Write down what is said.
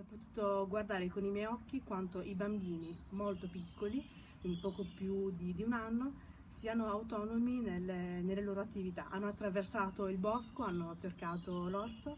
ho potuto guardare con i miei occhi quanto i bambini molto piccoli, quindi poco più di, di un anno, siano autonomi nelle, nelle, loro attività. Hanno attraversato il bosco, hanno cercato l'orso